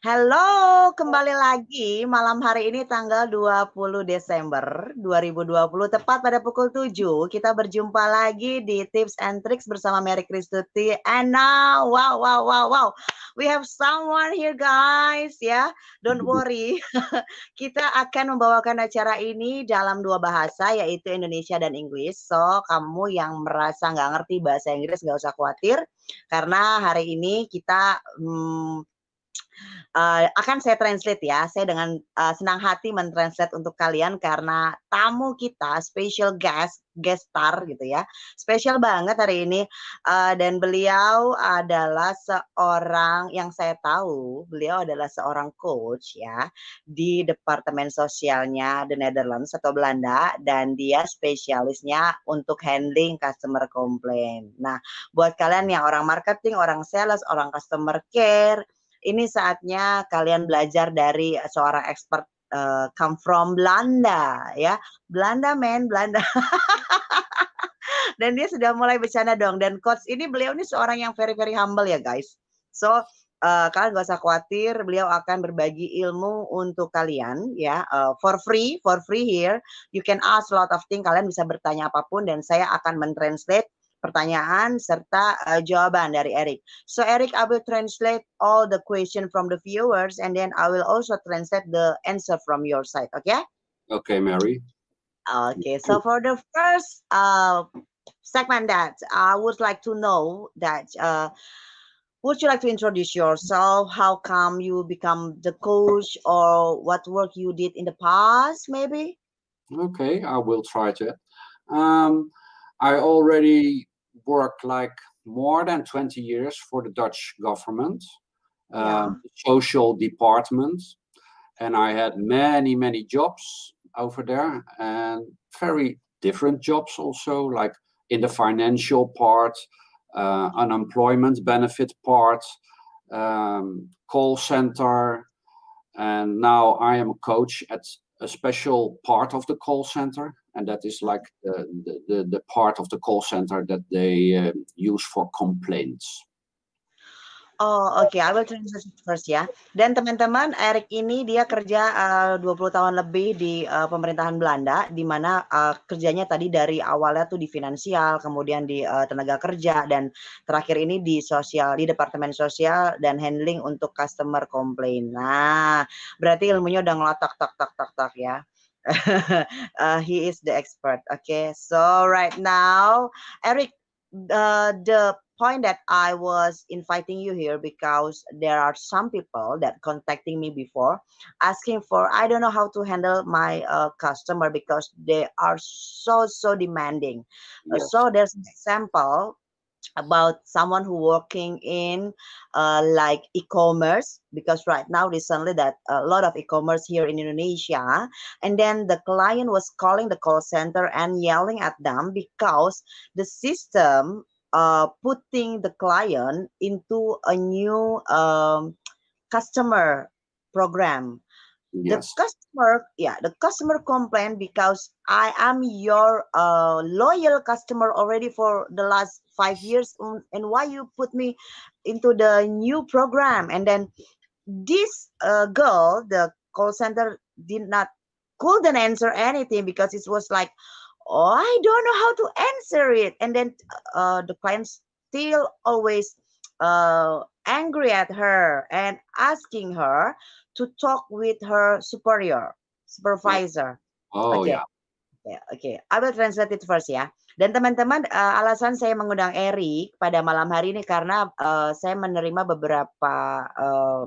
Halo, kembali lagi malam hari ini tanggal 20 Desember 2020 tepat pada pukul 7 kita berjumpa lagi di Tips and Tricks bersama Mary Kristuti and now wow wow wow wow. We have someone here guys ya. Don't worry. Kita akan membawakan acara ini dalam dua bahasa yaitu Indonesia dan Inggris. So kamu yang merasa nggak ngerti bahasa Inggris nggak usah khawatir. Karena hari ini kita hmm, uh, akan saya translate ya. Saya dengan uh, senang hati mentranslate untuk kalian karena tamu kita special guest guest star gitu ya. Spesial banget hari ini uh, dan beliau adalah seorang yang saya tahu, beliau adalah seorang coach ya di departemen sosialnya The Netherlands atau Belanda dan dia spesialisnya untuk handling customer complaint. Nah, buat kalian yang orang marketing, orang sales, orang customer care ini saatnya kalian belajar dari seorang expert uh, come from Belanda ya. Belanda men, Belanda. dan dia sudah mulai bercanda dong dan coach ini beliau ini seorang yang very very humble ya guys. So uh, kalian gak usah khawatir, beliau akan berbagi ilmu untuk kalian ya uh, for free, for free here. You can ask a lot of things, kalian bisa bertanya apa pun dan saya akan mentranslate pertanyaan serta uh, jawaban dari Eric. So Eric, I will translate all the question from the viewers and then I will also translate the answer from your side. Okay? Okay, Mary. Okay, so for the first uh, segment that I would like to know that uh, would you like to introduce yourself? How come you become the coach or what work you did in the past maybe? Okay, I will try to. Um, I already worked like more than 20 years for the Dutch government, yeah. um, social department, and I had many, many jobs over there and very different jobs also, like in the financial part, uh, unemployment benefit part, um, call center, and now I am a coach at a special part of the call center and that is like the, the, the part of the call center that they uh, use for complaints. Oh, oke. Okay. I will translate first ya. Dan teman-teman, Eric ini dia kerja uh, 20 tahun lebih di uh, pemerintahan Belanda, di mana uh, kerjanya tadi dari awalnya tuh di finansial, kemudian di uh, tenaga kerja, dan terakhir ini di sosial, di departemen sosial dan handling untuk customer complaint. Nah, berarti ilmunya udah ngelotak tak tak tak tak ya. uh, he is the expert. Okay, so right now, Eric, uh, the point that I was inviting you here because there are some people that contacting me before asking for I don't know how to handle my uh, customer because they are so so demanding. Yes. Uh, so there's an example about someone who working in uh, like e-commerce because right now recently that a lot of e-commerce here in Indonesia and then the client was calling the call center and yelling at them because the system uh, putting the client into a new um, customer program Yes. The customer, yeah, the customer complain because I am your uh, loyal customer already for the last five years, and why you put me into the new program? And then this uh, girl, the call center, did not couldn't answer anything because it was like, oh, I don't know how to answer it. And then uh, the client still always uh, angry at her and asking her to talk with her superior, supervisor. Oh okay. ya. Yeah. Okay. I will translate it first ya. Dan teman-teman, uh, alasan saya mengundang Eric pada malam hari ini karena uh, saya menerima beberapa uh,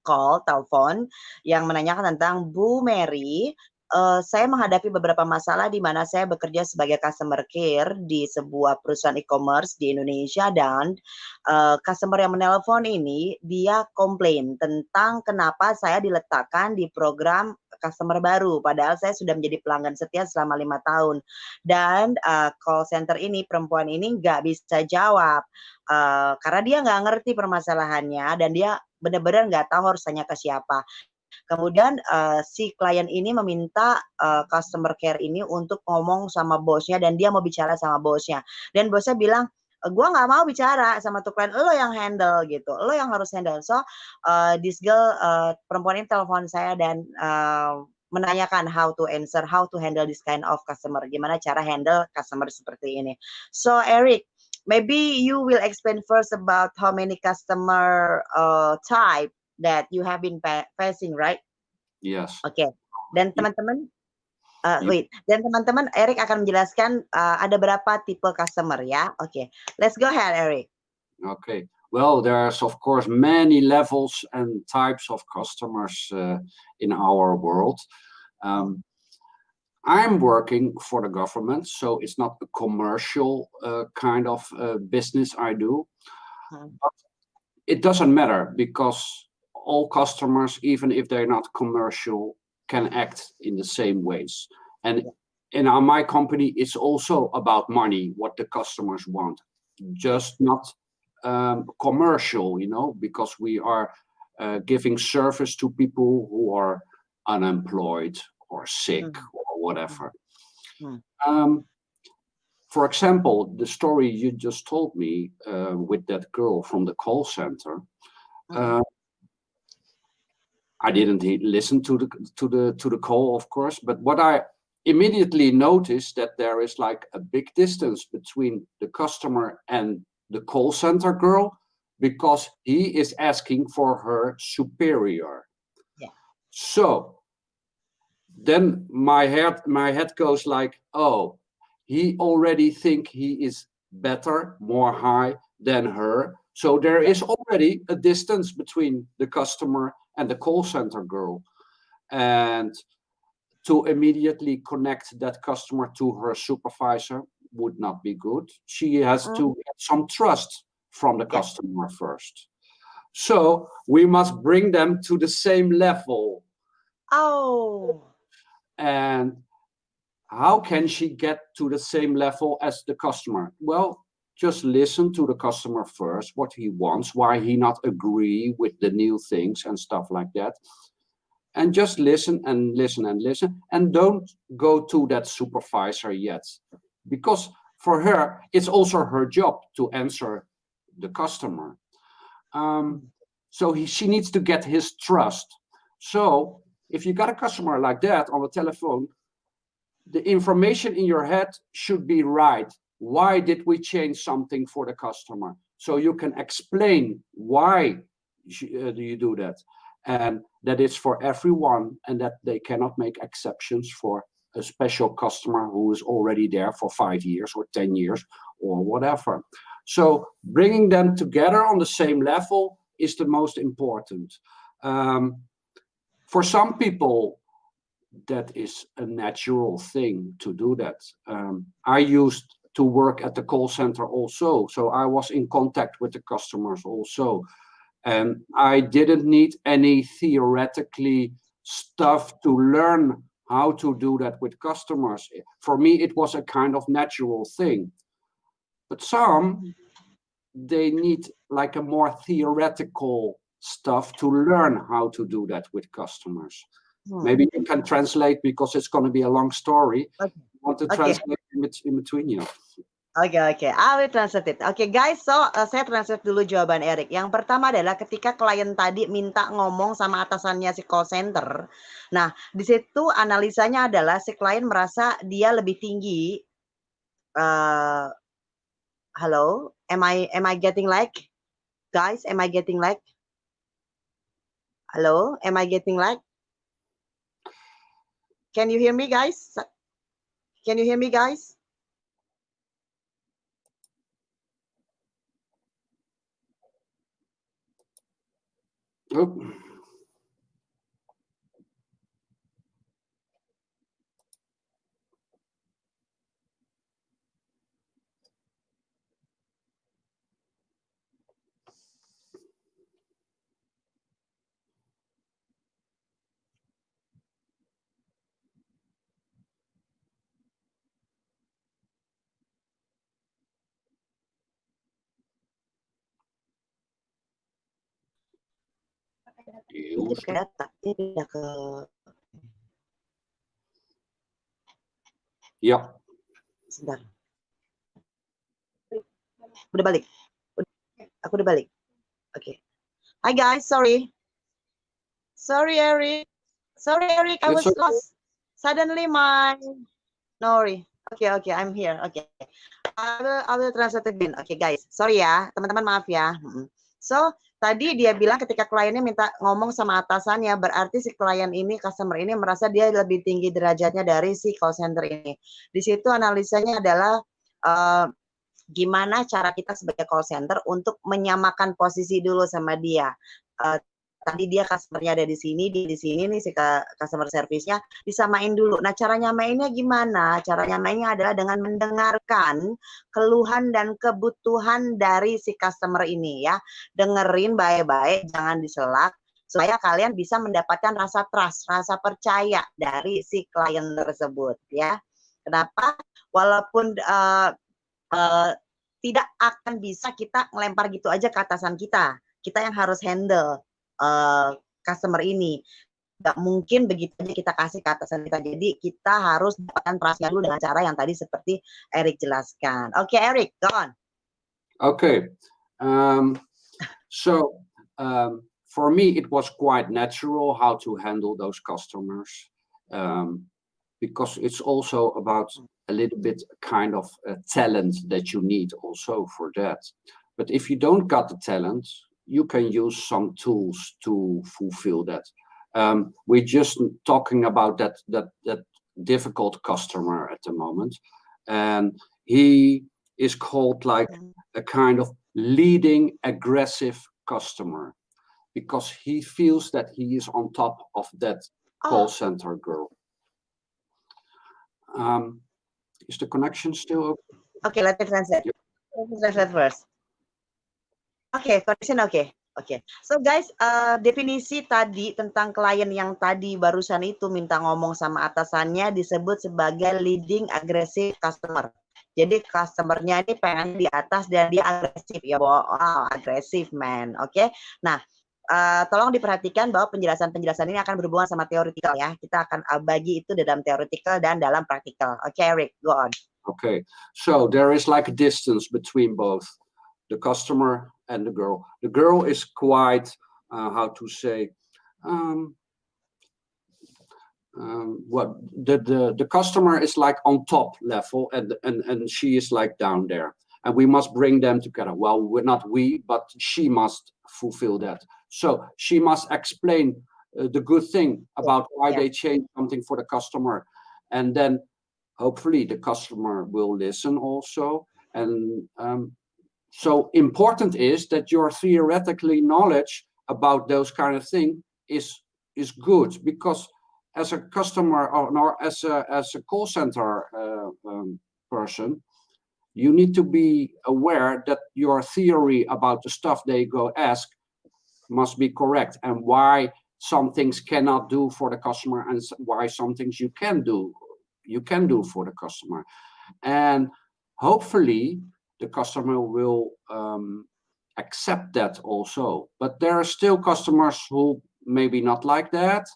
call, telepon yang menanyakan tentang Bu Mary. Uh, saya menghadapi beberapa masalah di mana saya bekerja sebagai customer care di sebuah perusahaan e-commerce di Indonesia dan uh, customer yang menelpon ini dia komplain tentang kenapa saya diletakkan di program customer baru. Padahal saya sudah menjadi pelanggan setia selama lima tahun. Dan uh, call center ini perempuan ini nggak bisa jawab uh, karena dia nggak ngerti permasalahannya dan dia benar-benar nggak tahu harus tanya ke siapa. Kemudian uh, si klien ini meminta uh, customer care ini untuk ngomong sama bosnya dan dia mau bicara sama bosnya. Dan bosnya bilang, gue nggak mau bicara sama tuh klien, lo yang handle gitu, lo yang harus handle. So uh, this girl uh, perempuan ini telepon saya dan uh, menanyakan how to answer, how to handle this kind of customer, gimana cara handle customer seperti ini. So Eric, maybe you will explain first about how many customer uh, type that you have been facing, right? Yes. Oke. Okay. Dan teman-teman, uh, wait. Dan teman-teman, Eric akan menjelaskan uh, ada berapa tipe customer ya. Oke. Okay. Let's go ahead, Eric. Okay. Well, there's of course many levels and types of customers uh, in our world. Um, I'm working for the government, so it's not a commercial uh, kind of uh, business I do. Hmm. But it doesn't matter because all customers, even if they're not commercial, can act in the same ways. And in our, my company, it's also about money, what the customers want, just not um, commercial, you know, because we are uh, giving service to people who are unemployed or sick mm. or whatever. Mm. Um, for example, the story you just told me uh, with that girl from the call center, mm. uh, I didn't listen to the to the to the call, of course, but what I immediately noticed that there is like a big distance between the customer and the call center girl because he is asking for her superior. Yeah. So then my head my head goes like, oh, he already think he is better, more high than her. So there is already a distance between the customer and the call center girl and to immediately connect that customer to her supervisor would not be good. She has mm. to get some trust from the customer first. So we must bring them to the same level. Oh. And how can she get to the same level as the customer? Well just listen to the customer first, what he wants, why he not agree with the new things and stuff like that. And just listen and listen and listen and don't go to that supervisor yet. Because for her, it's also her job to answer the customer. Um, so he, she needs to get his trust. So if you got a customer like that on the telephone, the information in your head should be right why did we change something for the customer? So you can explain why uh, do you do that? And that it's for everyone and that they cannot make exceptions for a special customer who is already there for five years or 10 years or whatever. So bringing them together on the same level is the most important. Um, for some people, that is a natural thing to do that. Um, I used to work at the call center also. So I was in contact with the customers also. And I didn't need any theoretically stuff to learn how to do that with customers. For me, it was a kind of natural thing. But some, they need like a more theoretical stuff to learn how to do that with customers. Hmm. Maybe you can translate because it's going to be a long story. Okay. want to translate in, in between you. Oke oke. I will translate. Oke okay, guys, so uh, saya translate dulu jawaban Erik. Yang pertama adalah ketika klien tadi minta ngomong sama atasannya si call center. Nah, di situ analisanya adalah si klien merasa dia lebih tinggi. Uh, am I am I getting like? Guys, am I getting like? Halo, am I getting like? Can you hear me guys? Can you hear me, guys? Oh. Ke data, ini pindah ke Iya. Sebentar. Udah balik. Aku udah balik. Oke. Okay. Hi guys, sorry. Sorry Eric. Sorry Eric, I was lost. Suddenly my Nori. Oke okay, oke, okay, I'm here. Oke. Okay. I will I will translate again. Oke okay, guys, sorry ya, teman-teman maaf ya. So tadi dia bilang ketika kliennya minta ngomong sama atasannya, berarti si klien ini, customer ini merasa dia lebih tinggi derajatnya dari si call center ini. Di situ analisanya adalah uh, gimana cara kita sebagai call center untuk menyamakan posisi dulu sama dia. Uh, tadi dia customernya ada di sini, di, di sini nih si customer service-nya disamain dulu. Nah, cara nyamainnya gimana? Cara nyamainnya adalah dengan mendengarkan keluhan dan kebutuhan dari si customer ini ya. Dengerin baik-baik, jangan diselak supaya kalian bisa mendapatkan rasa trust, rasa percaya dari si klien tersebut ya. Kenapa? Walaupun uh, uh, tidak akan bisa kita melempar gitu aja ke atasan kita. Kita yang harus handle uh, customer ini. Gak mungkin begitu aja kita kasih ke atasan kita. Jadi kita harus dapatkan trustnya dulu dengan cara yang tadi seperti Eric jelaskan. Oke, okay, Eric, go on. Okay. Um, so um, for me, it was quite natural how to handle those customers um, because it's also about a little bit kind of a talent that you need also for that. But if you don't got the talent, you can use some tools to fulfill that. Um, we're just talking about that that that difficult customer at the moment, and he is called like a kind of leading aggressive customer because he feels that he is on top of that oh. call center girl. Um, is the connection still open? Okay, let me translate. Let me translate first. Oke, okay, connection oke. Okay. Oke, okay. so guys, uh, definisi tadi tentang klien yang tadi barusan itu minta ngomong sama atasannya disebut sebagai leading aggressive customer. Jadi customernya ini pengen di atas dan dia agresif ya, wow, agresif man, oke? Okay? Nah, uh, tolong diperhatikan bahwa penjelasan-penjelasan ini akan berhubungan sama teoritikal ya. Kita akan bagi itu dalam teoritikal dan dalam praktikal. Oke, okay, Rick, go on. Okay, so there is like a distance between both the customer and the girl. The girl is quite, uh, how to say, um, um, what the, the the customer is like on top level and and and she is like down there. And we must bring them together. Well we're not we but she must fulfill that. So she must explain uh, the good thing about why yeah. they change something for the customer. And then hopefully the customer will listen also. And um, so important is that your theoretically knowledge about those kind of thing is is good because as a customer or, or as a as a call center uh, um, person you need to be aware that your theory about the stuff they go ask must be correct and why some things cannot do for the customer and why some things you can do you can do for the customer. And hopefully the customer will um, accept that also. But there are still customers who maybe not like that.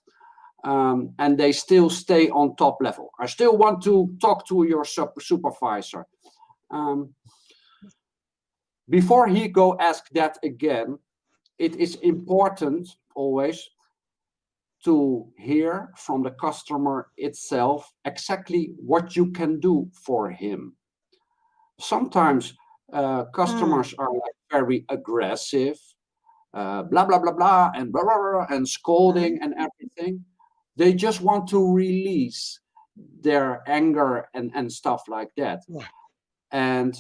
Um, and they still stay on top level. I still want to talk to your supervisor. Um, before he go ask that again, it is important always to hear from the customer itself exactly what you can do for him sometimes uh, customers mm. are like very aggressive, uh, blah, blah, blah, blah, and blah, blah, blah, and scolding and everything. They just want to release their anger and, and stuff like that. Yeah. And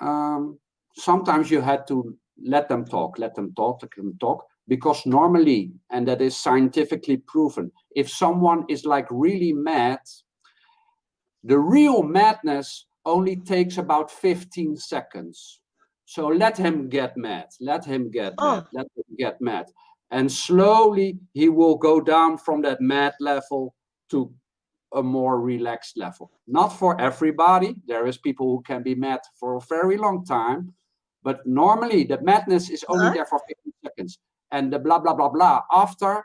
um, sometimes you had to let them talk, let them talk, let them talk, because normally, and that is scientifically proven, if someone is like really mad, the real madness only takes about 15 seconds. So let him get mad, let him get oh. mad, let him get mad. And slowly he will go down from that mad level to a more relaxed level. Not for everybody. There is people who can be mad for a very long time. But normally the madness is only there for 15 seconds. And the blah, blah, blah, blah after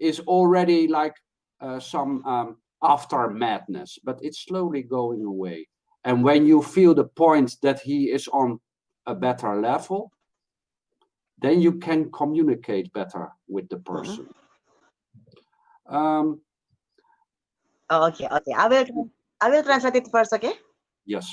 is already like uh, some um, after madness, but it's slowly going away. And when you feel the point that he is on a better level, then you can communicate better with the Mm-hmm. person. Um, Oh, okay, okay. I will I will translate it first, okay? yes.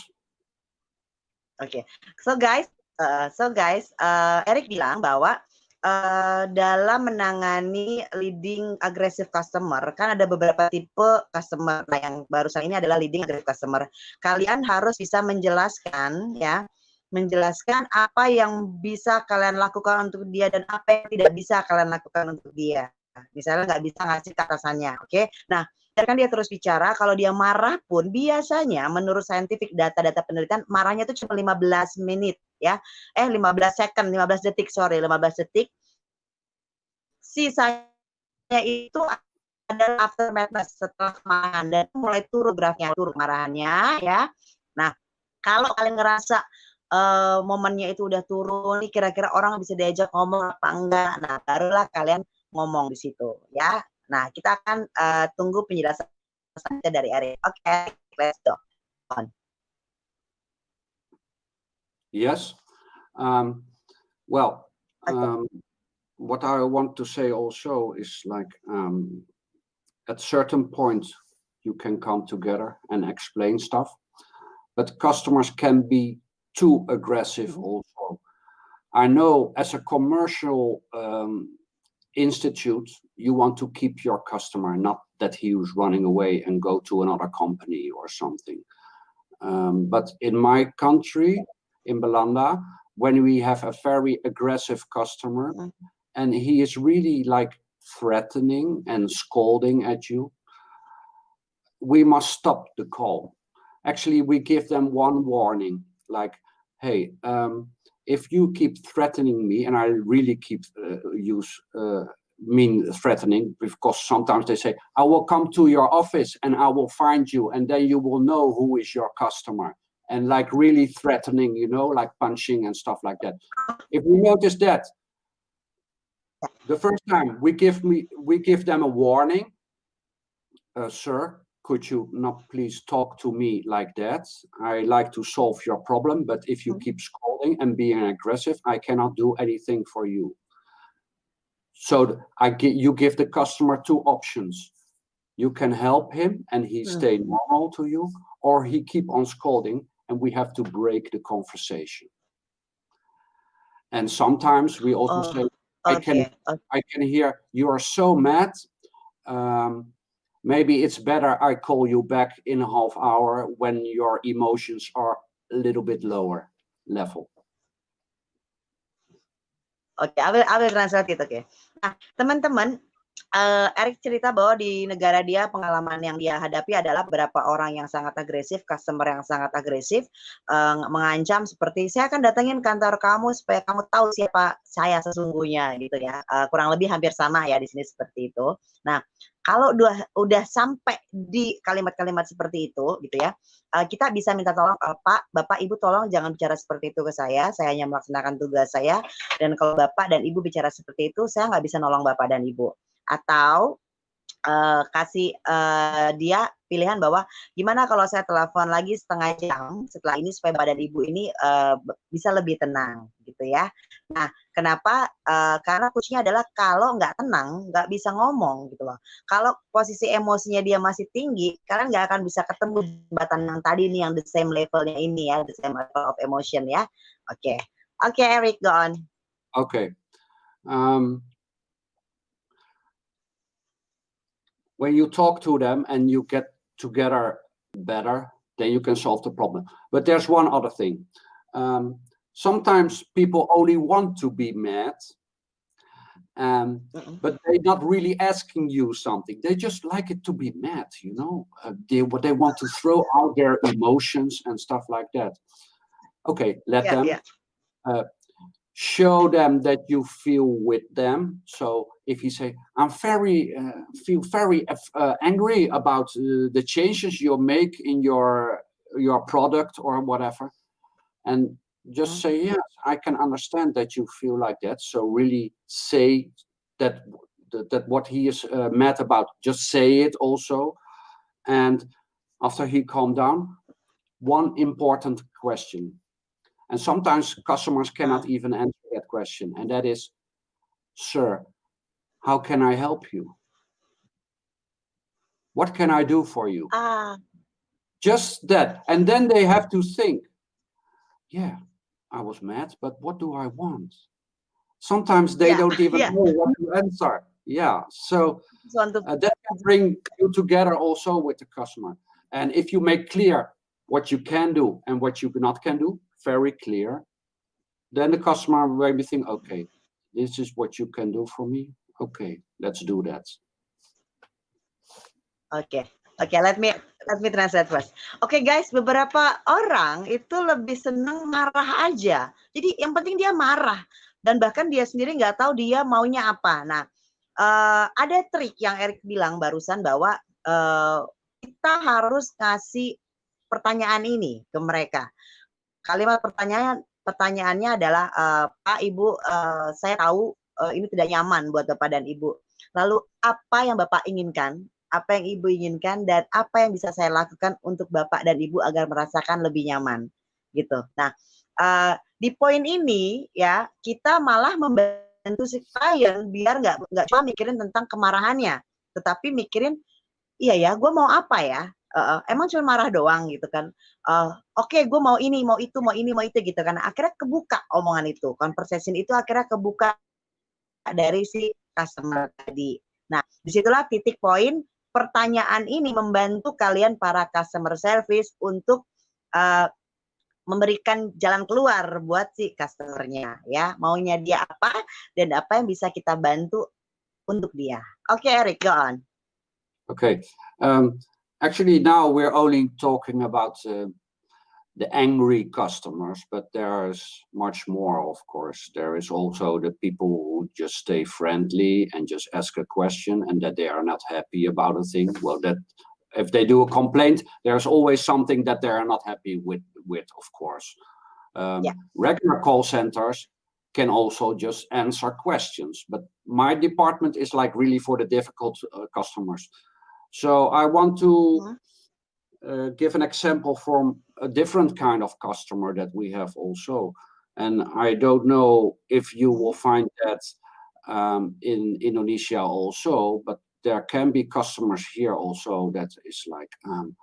Okay. so guys, uh, so guys, uh, Eric bilang bahwa uh, dalam menangani leading aggressive customer kan ada beberapa tipe customer. Nah, yang barusan ini adalah leading aggressive customer. Kalian harus bisa menjelaskan ya, menjelaskan apa yang bisa kalian lakukan untuk dia dan apa yang tidak bisa kalian lakukan untuk dia. Misalnya nggak bisa ngasih atasannya, oke? Nah, biarkan dia terus bicara. Kalau dia marah pun biasanya menurut scientific data-data penelitian marahnya itu cuma 15 menit ya. Eh 15 second, 15 detik, sorry, 15 detik. Sisanya itu adalah aftermath setelah kemarahan dan mulai turun grafiknya, turun marahannya ya. Nah, kalau kalian ngerasa uh, momennya itu udah turun, kira-kira orang bisa diajak ngomong apa enggak. Nah, barulah kalian ngomong di situ ya. Nah, kita akan uh, tunggu penjelasan selanjutnya dari. Oke, okay, let's go. On. Yes. Um, well, um, what I want to say also is like um, at certain point you can come together and explain stuff, but customers can be too aggressive Mhm. also. I know as a commercial um, institute, you want to keep your customer, not that he was running away and go to another company or something. Um, but in my country, in Belanda, when we have a very aggressive customer Mhm. and he is really like threatening and scolding at you, we must stop the call. Actually, we give them one warning, like, hey, um, if you keep threatening me, and I really keep uh, use uh, mean threatening because sometimes they say, I will come to your office and I will find you, and then you will know who is your customer. And like really threatening, you know, like punching and stuff like that. If we notice that, the first time we give me we give them a warning, uh, sir, could you not please talk to me like that? I like to solve your problem, but if you Mhm. keep scolding and being aggressive, I cannot do anything for you. So I gi- you give the customer two options. You can help him and he Mm. stay normal to you, or he keep on scolding and we have to break the conversation. And sometimes we also Oh, say, I can oke. I can hear you are so mad. Um, maybe it's better I call you back in a half hour when your emotions are a little bit lower level. Oke, I will I will translate it, oke. Nah, teman-teman, eee, Eric cerita bahwa di negara dia pengalaman yang dia hadapi adalah beberapa orang yang sangat agresif, customer yang sangat agresif, eee, mengancam seperti, "Saya akan datengin kantor kamu supaya kamu tahu siapa saya sesungguhnya," gitu ya, eee, kurang lebih hampir sama ya di sini seperti itu. Nah, kalau udah udah sampai di kalimat-kalimat seperti itu gitu ya, eee, kita bisa minta tolong, eee, "Pak, Bapak, Ibu tolong jangan bicara seperti itu ke saya, saya hanya melaksanakan tugas saya, dan kalau Bapak dan Ibu bicara seperti itu, saya nggak bisa nolong Bapak dan Ibu." Atau, eee, kasih, eee, dia pilihan bahwa, "Gimana kalau saya telepon lagi setengah jam setelah ini supaya Bapak dan Ibu ini, be bisa lebih tenang," gitu ya. Nah, kenapa? Eee, karena kuncinya adalah kalau nggak tenang, nggak bisa ngomong gitu loh. Kalau posisi emosinya dia masih tinggi, kalian nggak akan bisa ketemu jembatan yang tadi nih, yang the same level-nya ini ya, the same level of emotion ya. Oke. Oke, Eric, go on. Okay. Um, when you talk to them and you get together better, then you can solve the problem. But there's one other thing. Um, sometimes people only want to be mad, um, Mhm. but they're not really asking you something. They just like it to be mad, you know. Uh, they what they want to throw out their emotions and stuff like that. Okay, let Yeah, them yeah. Show them that you feel with them. So if you say, "I'm very uh, feel very uh, angry about uh, the changes you make in your your product or whatever," and just Mhm. say, "Yes, I can understand that you feel like that." So really say that that, that what he is uh, mad about. Just say it also, and after he calmed down, one important question And sometimes customers cannot even answer that question. And that is, sir, how can I help you? What can I do for you? Ah, Just that. And then they have to think, yeah, I was mad, but what do I want? Sometimes they Yeah, don't even yeah. know what to answer. Yeah. So just want to uh, that can bring you together also with the customer. And if you make clear what you can do and what you not can do, very clear, then the customer will maybe think, okay, this is what you can do for me. Okay, let's do that. Oke, oke, let me let me translate first. Oke guys, beberapa orang itu lebih seneng marah aja. Jadi yang penting dia marah dan bahkan dia sendiri nggak tahu dia maunya apa. Nah, eh, ada trik yang Erik bilang barusan bahwa eh, kita harus kasih pertanyaan ini ke mereka. Kalimat pertanyaan pertanyaannya adalah eh, Pak Ibu, eh, saya tahu eh, ini tidak nyaman buat Bapak dan Ibu. Lalu apa yang Bapak inginkan? apa yang ibu inginkan dan apa yang bisa saya lakukan untuk bapak dan ibu agar merasakan lebih nyaman gitu. Nah uh, di poin ini ya kita malah membantu si klien biar nggak nggak cuma mikirin tentang kemarahannya, tetapi mikirin iya ya gue mau apa ya? Uh, emang cuma marah doang gitu kan? Uh, Oke okay, gue mau ini mau itu mau ini mau itu gitu kan? Akhirnya kebuka omongan itu, conversation itu akhirnya kebuka dari si customer tadi. Nah di situlah titik poin pertanyaan ini membantu kalian para customer service untuk uh, memberikan jalan keluar buat si customernya ya maunya dia apa dan apa yang bisa kita bantu untuk dia. Oke okay, Eric, go on. Okay, um, actually now we're only talking about uh, the angry customers, but there's much more, of course. There is also the people who just stay friendly and just ask a question and that they are not happy about a thing. Well, that if they do a complaint, there's always something that they are not happy with, with of course. Um, yeah. Regular call centers can also just answer questions, but my department is like really for the difficult uh, customers. So I want to mm -hmm. uh, give an example from a different kind of customer that we have also. And I don't know if you will find that um, in Indonesia also, but there can be customers here also that is like, um,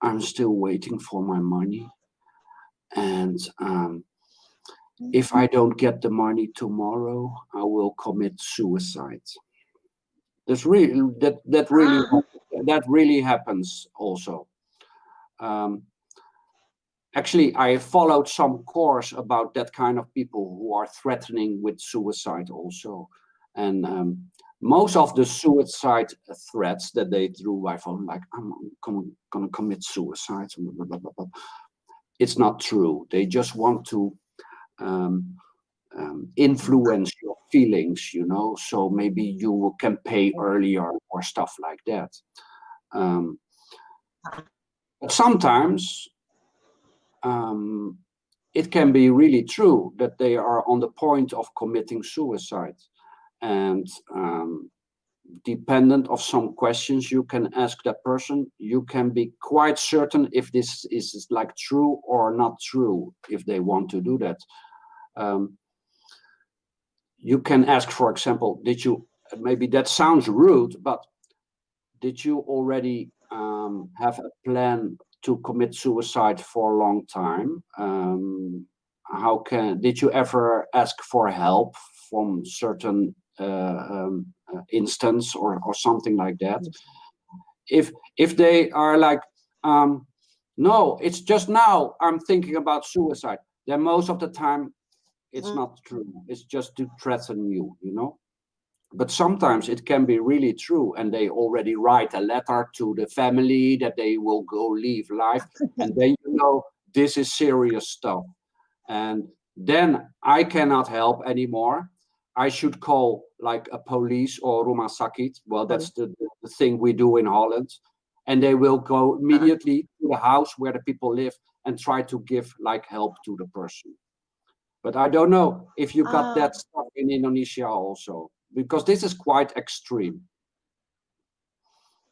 I'm still waiting for my money. And um, if I don't get the money tomorrow, I will commit suicide. That's really that that really that really happens also. Um, actually, I followed some course about that kind of people who are threatening with suicide also. And um, most of the suicide threats that they threw by phone, like, I'm gonna, gonna commit suicide, blah, blah, blah, it's not true. They just want to um, um, influence your feelings, you know, so maybe you can pay earlier or stuff like that. Um, but sometimes um, it can be really true that they are on the point of committing suicide. And um, dependent of some questions you can ask that person, you can be quite certain if this is like true or not true, if they want to do that. Um, you can ask, for example, did you, maybe that sounds rude, but did you already um, have a plan to commit suicide for a long time? Um, how can, did you ever ask for help from certain uh, um, uh, instance or, or something like that? If, if they are like, um, no, it's just now I'm thinking about suicide, then most of the time it's mm. not true. It's just to threaten you, you know? But sometimes it can be really true and they already write a letter to the family that they will go leave life. and then you know, this is serious stuff. And then I cannot help anymore. I should call like a police or rumah sakit. Well, that's the, the thing we do in Holland. And they will go immediately to the house where the people live and try to give like help to the person. But I don't know if you got uh, that stuff in Indonesia also, because this is quite extreme.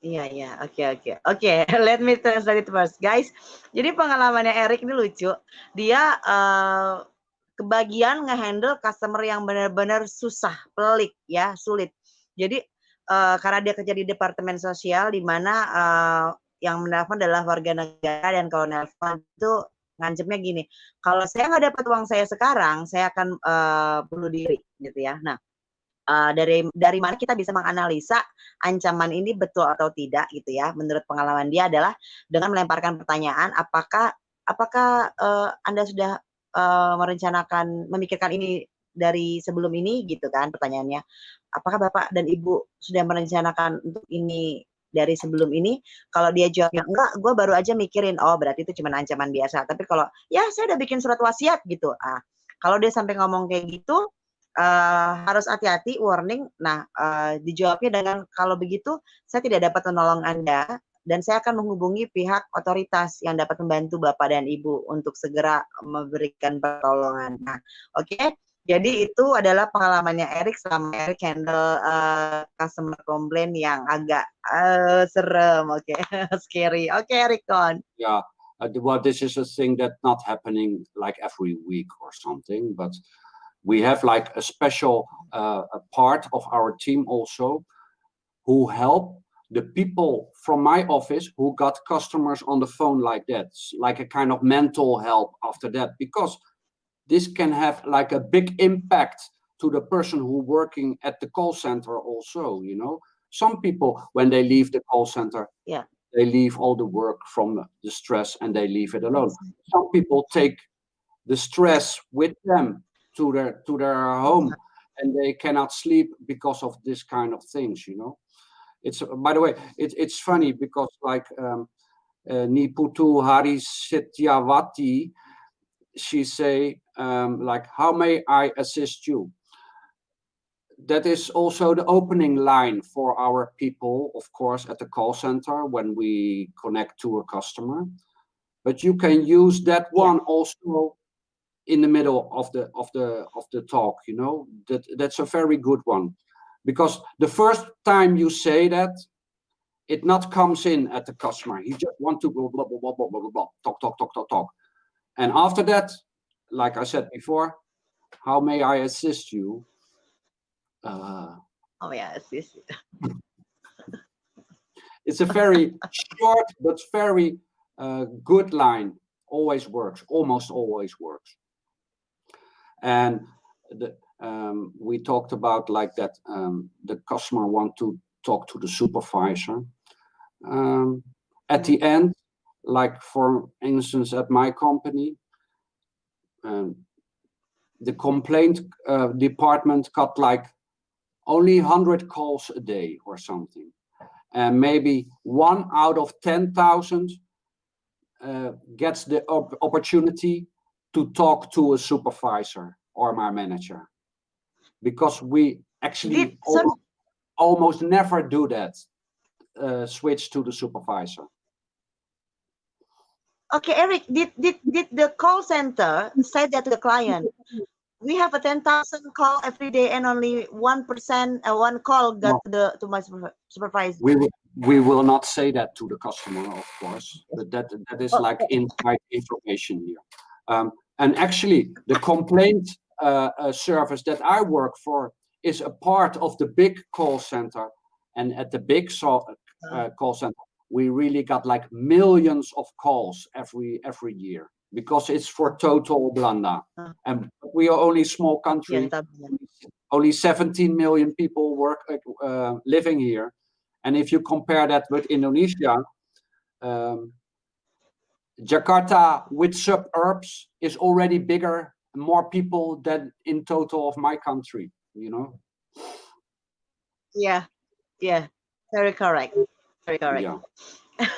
Iya iya, oke oke. Oke, let me translate it first. Guys, jadi pengalamannya Eric ini lucu. Dia uh, kebagian ngehandle customer yang benar-benar susah, pelik ya, sulit. Jadi uh, karena dia kerja di departemen sosial di mana uh, yang menelpon adalah warga negara dan kalau nelpon itu ngancemnya gini, kalau saya nggak dapat uang saya sekarang, saya akan uh, bunuh diri gitu ya. Nah, uh, dari dari mana kita bisa menganalisa ancaman ini betul atau tidak gitu ya menurut pengalaman dia adalah dengan melemparkan pertanyaan apakah apakah uh, anda sudah uh, merencanakan memikirkan ini dari sebelum ini gitu kan pertanyaannya apakah bapak dan ibu sudah merencanakan untuk ini dari sebelum ini kalau dia jawabnya enggak gue baru aja mikirin oh berarti itu cuma ancaman biasa tapi kalau ya saya udah bikin surat wasiat gitu ah kalau dia sampai ngomong kayak gitu uh, harus hati-hati, warning. Nah, uh, dijawabnya dengan kalau begitu saya tidak dapat menolong Anda dan saya akan menghubungi pihak otoritas yang dapat membantu Bapak dan Ibu untuk segera memberikan pertolongan. Nah, oke. Okay? Jadi itu adalah pengalamannya Erik selama Erik handle uh, customer complaint yang agak uh, serem, oke, okay? scary. Oke, okay, Erik on. Yeah, uh, well, this is a thing that not happening like every week or something, but we have like a special uh, a part of our team also who help the people from my office who got customers on the phone like that like a kind of mental help after that because this can have like a big impact to the person who working at the call center also you know? Some people when they leave the call center yeah. they leave all the work from the stress and they leave it alone. Some people take the stress with them to their to their home and they cannot sleep because of this kind of things you know? It's by the way it, it's funny because like um uh, niputu hari Setyavati, she say um, like how may i assist you? That is also the opening line for our people of course at the call center when we connect to a customer. But you can use that one also in the middle of the of the of the talk you know? That that's a very good one. Because the first time you say that it not comes in at the customer. He just want to blah blah blah blah blah blah blah talk talk talk talk talk and after that like i said before how may i assist you? Uh, oh yeah assist it's a very short but very uh, good line. Always works. Almost always works. And the, um, we talked about like that um, the customer want to talk to the supervisor. Um, at the end, like for instance, at my company, um, the complaint uh, department got like only 100 calls a day or something. And maybe one out of 10,000 uh, gets the op opportunity to talk to a supervisor or my manager because we actually almost, almost, never do that uh, switch to the supervisor okay eric did did did the call center say that to the client we have a 10,000 call every day and only 1% uh, one call got no. to the to my supervisor we will, we will not say that to the customer of course but that that is like inside information here um, and actually, the complaint uh, uh, service that I work for is a part of the big call center. And at the big so, uh, call center, we really got like millions of calls every every year because it's for total Blanda. And we are only small country, only 17 million people work uh, living here. And if you compare that with Indonesia, um, Jakarta with suburbs is already bigger, more people than in total of my country, you know? Yeah, yeah, very correct, correct. Yeah.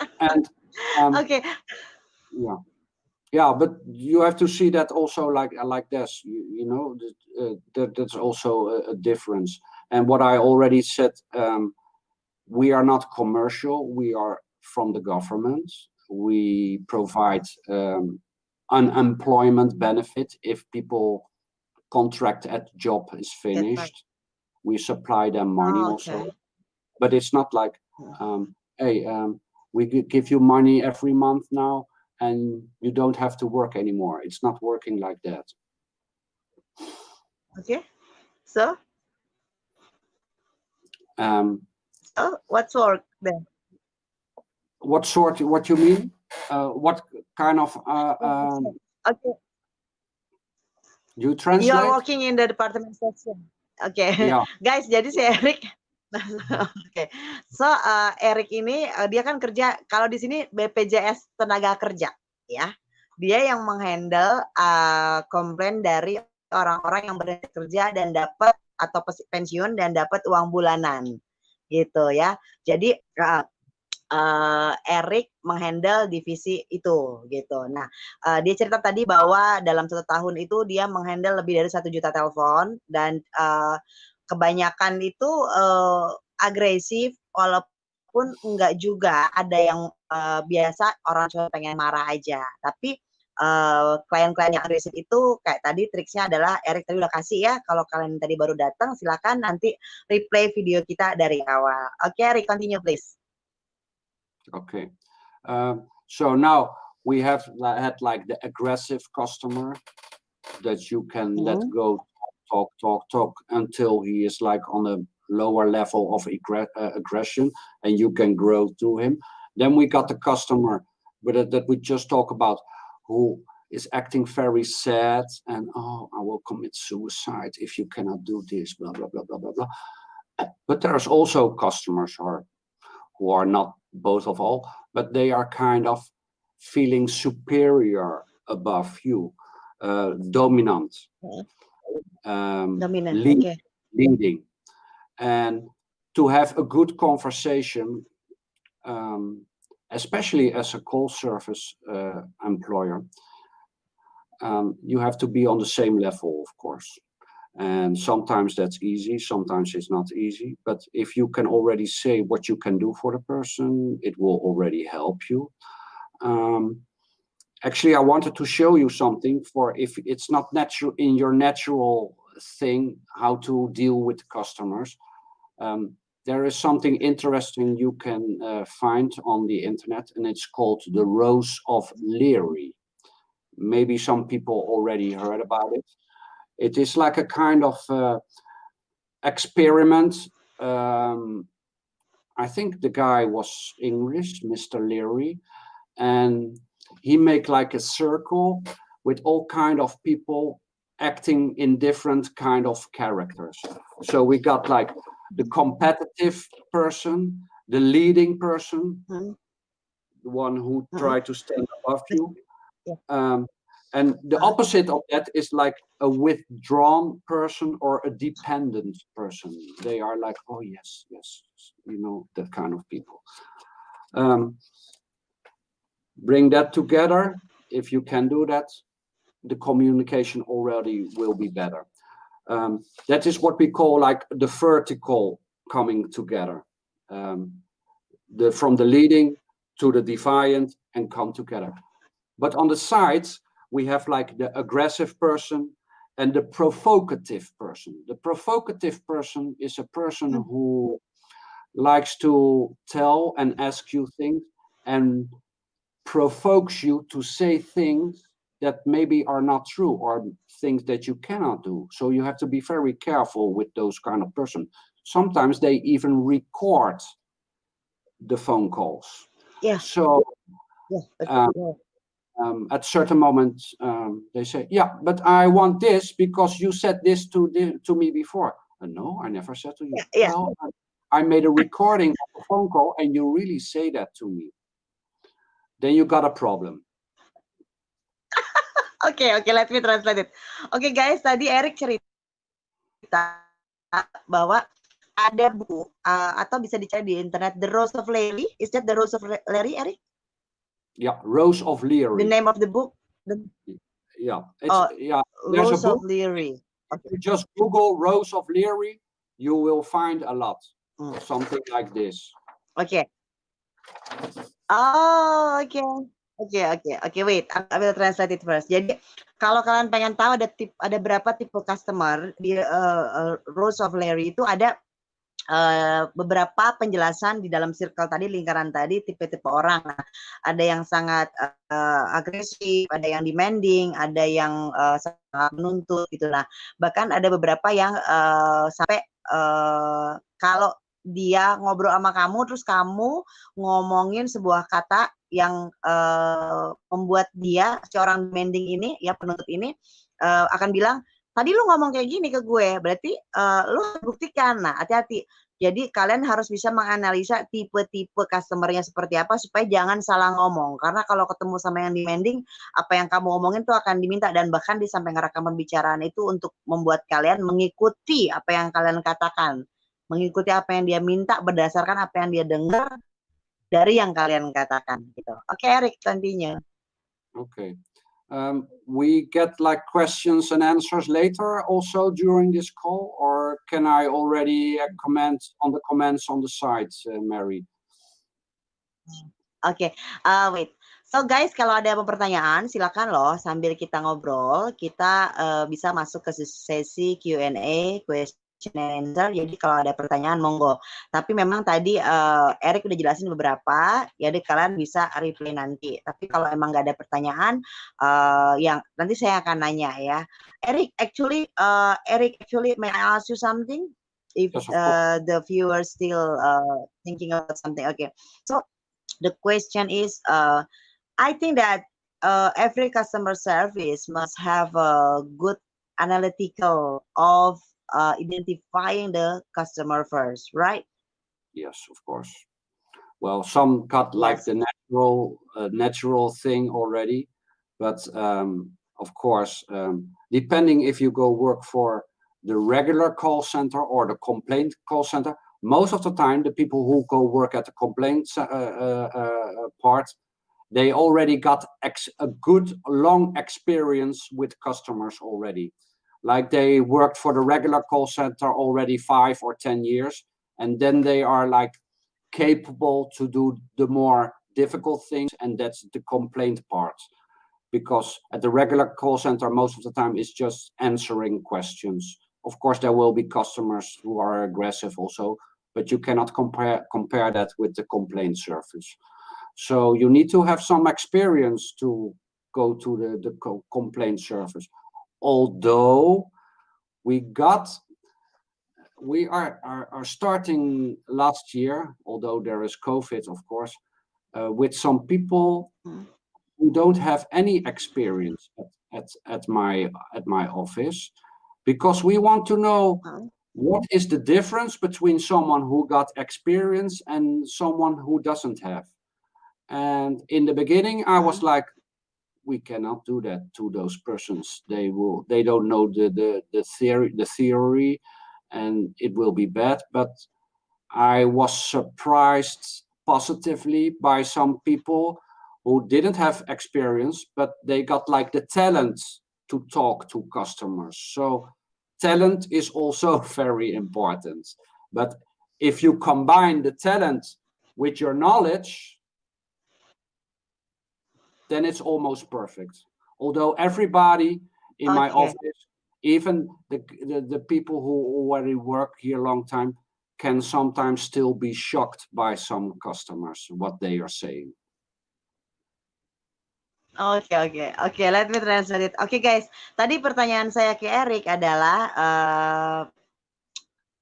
and um, okay. Yeah, yeah, but you have to see that also like like this, you, you know, uh, that that's also a, a, difference. And what I already said, um, we are not commercial, we are from the government we provide um, unemployment benefit if people contract at job is finished. We supply them money oh, okay. also. But it's not like, um, hey, um, we give you money every month now and you don't have to work anymore. It's not working like that. Okay, so? Um, oh, what's work then? What sort, what you mean? Uh, what kind of, uh, um, okay. You translate? You're working in the department section. Oke, okay. yeah. guys. Jadi si Erik, oke. So uh, Erik ini uh, dia kan kerja kalau di sini BPJS tenaga kerja, ya. Dia yang menghandle uh, komplain dari orang-orang yang berhenti kerja dan dapat atau pensiun dan dapat uang bulanan, gitu ya. Jadi uh, uh, Erik menghandle divisi itu gitu. Nah, uh, dia cerita tadi bahwa dalam satu tahun itu dia menghandle lebih dari satu juta telepon dan uh, kebanyakan itu uh, agresif walaupun enggak juga ada yang uh, biasa orang cuma pengen marah aja. Tapi klien-klien uh, yang agresif itu kayak tadi triksnya adalah Erik tadi udah kasih ya kalau kalian tadi baru datang silakan nanti replay video kita dari awal. Oke, okay, Erik continue please. Okay. Um, so now we have had like the aggressive customer that you can mm -hmm. let mm-hmm. go talk, talk, talk until he is like on a lower level of uh, aggression and you can grow to him. Then we got the customer but that, we just talk about who is acting very sad and oh I will commit suicide if you cannot do this blah blah blah blah blah blah. But there's also customers who are who are not both of all, but they are kind of feeling superior above you, uh, dominant, um, dominant, lead, okay. leading, and to have a good conversation, um, especially as a call service uh, employer, um, you have to be on the same level, of course. And sometimes that's easy sometimes it's not easy. But if you can already say what you can do for the person it will already help you. Um, actually i wanted to show you something for if it's not natural in your natural thing how to deal with customers um, there is something interesting you can uh, find on the internet and it's called the rose of leary maybe some people already heard about it it is like a kind of uh, experiment. Um, I think the guy was English, Mr. Leary, and he make like a circle with all kind of people acting in different kind of characters. So we got like the competitive person, the leading person, mm -hmm. the one who mm -hmm. try to stand above you, um, and the opposite of that is like a withdrawn person or a dependent person. They are like, oh, yes, yes, you know, that kind of people. Um, bring that together. If you can do that, the communication already will be better. Um, that is what we call like the vertical coming together. Um, the From the leading to the defiant and come together. But on the sides, we have like the aggressive person and the provocative person. The provocative person is a person who likes to tell and ask you things and provokes you to say things that maybe are not true or things that you cannot do. So you have to be very careful with those kind of person. Sometimes they even record the phone calls. Yeah. So yeah, um, um, at certain moments um, they say, yeah, but I want this because you said this to the, to me before. Uh, no, I never said to you. Yeah. Well, I made a recording of a phone call and you really say that to me. Then you got a problem. Okay, okay, let me translate it. Okay, guys, tadi Eric cerita bahwa ada buku uh, atau bisa dicari di internet The Rose of Larry. Is that The Rose of Larry, Eric? Yeah, Rose of Leary. The name of the book? The... Yeah, it's, oh, yeah. There's Rose of Leary. Okay. If you just Google Rose of Leary, you will find a lot. Mm. Something like this. Okay. Oh. Oke, oke, oke. Okay, wait, I will translate it first. Jadi, kalau kalian pengen tahu ada tip, ada berapa tipe customer di uh, uh, Rose of Larry itu ada uh, beberapa penjelasan di dalam circle tadi lingkaran tadi tipe-tipe orang nah, ada yang sangat uh, agresif ada yang demanding ada yang uh, sangat menuntut gitu nah bahkan ada beberapa yang uh, sampai uh, kalau dia ngobrol sama kamu terus kamu ngomongin sebuah kata yang uh, membuat dia seorang demanding ini ya penuntut ini uh, akan bilang tadi lu ngomong kayak gini ke gue, berarti uh, lu buktikan. Nah, hati-hati. Jadi kalian harus bisa menganalisa tipe-tipe customernya seperti apa supaya jangan salah ngomong. Karena kalau ketemu sama yang demanding, apa yang kamu ngomongin tuh akan diminta dan bahkan di sampai ngerekam pembicaraan itu untuk membuat kalian mengikuti apa yang kalian katakan. Mengikuti apa yang dia minta berdasarkan apa yang dia dengar dari yang kalian katakan gitu. Oke, okay, Eric, continue. Oke. Okay um, we get like questions and answers later also during this call or can I already uh, comment on the comments on the site, uh, Mary? Oke, okay. uh, wait. So guys, kalau ada pertanyaan, silakan loh sambil kita ngobrol, kita uh, bisa masuk ke sesi Q&A, question question and answer. Jadi kalau ada pertanyaan monggo. Tapi memang tadi uh, Eric udah jelasin beberapa, ya jadi kalian bisa replay nanti. Tapi kalau emang nggak ada pertanyaan, uh, yang nanti saya akan nanya ya. Eric, actually, uh, Eric, actually, may I ask you something? If uh, the viewers still uh, thinking about something, okay. So the question is, uh, I think that uh, every customer service must have a good analytical of uh, identifying the customer first, right? Yes, of course. Well, some got like yes. the natural uh, natural thing already, but um, of course, um, depending if you go work for the regular call center or the complaint call center, most of the time the people who go work at the complaint uh, uh, uh part, they already got a good long experience with customers already like they worked for the regular call center already five or 10 years. And then they are like capable to do the more difficult things. And that's the complaint part. Because at the regular call center, most of the time it's just answering questions. Of course, there will be customers who are aggressive also, but you cannot compare compare that with the complaint service. So you need to have some experience to go to the, the complaint service although we got we are, are, are starting last year, although there is COVID, of course, uh, with some people hmm. who don't have any experience at, at, at my at my office, because we want to know what is the difference between someone who got experience and someone who doesn't have. And in the beginning, I was like, we cannot do that to those persons. They will they don't know the the, the theory the theory and it will be bad. But I was surprised positively by some people who didn't have experience, but they got like the talent to talk to customers. So talent is also very important. But if you combine the talent with your knowledge, then it's almost perfect. Although everybody in okay. my office, even the, the, the people who already work here a long time, can sometimes still be shocked by some customers, what they are saying. Oke okay, oke okay. oke, okay, let me translate it. Oke okay, guys, tadi pertanyaan saya ke Eric adalah uh,